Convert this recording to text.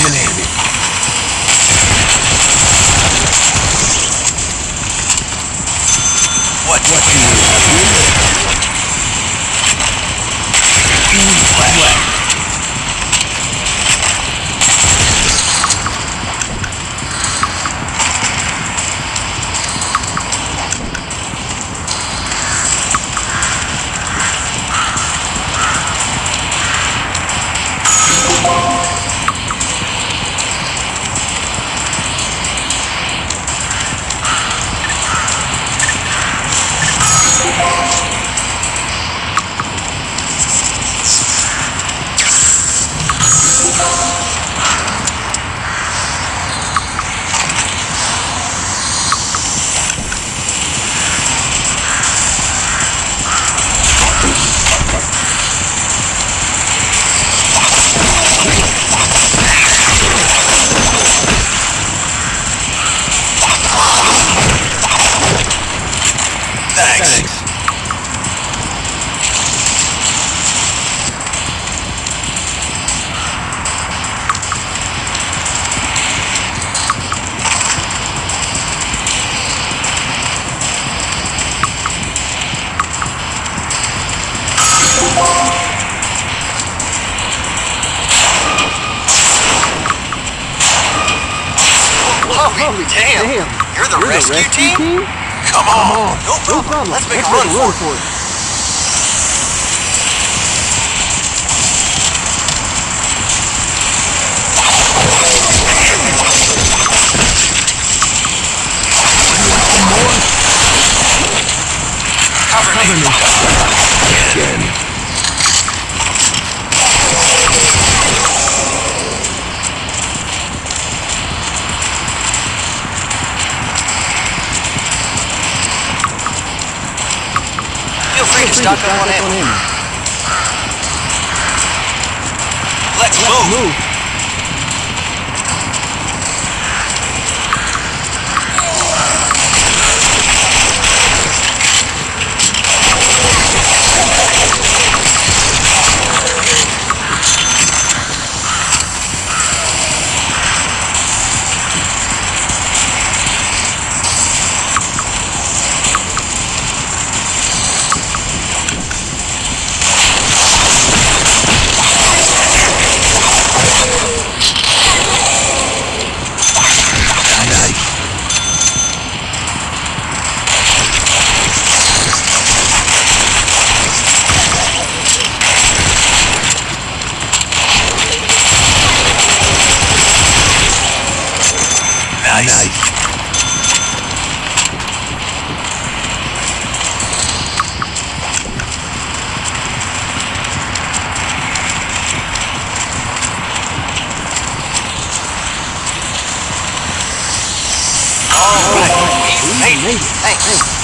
eliminated. Thanks. Holy damn. Damn. You're the You're rescue, the rescue team? team? Come on. No problem. Let's make a run for it. Feel free to Free stock to up on stock up on ammo. ammo. Let's move. Move. Nice. nice. All right. Hey, hey, hey. hey.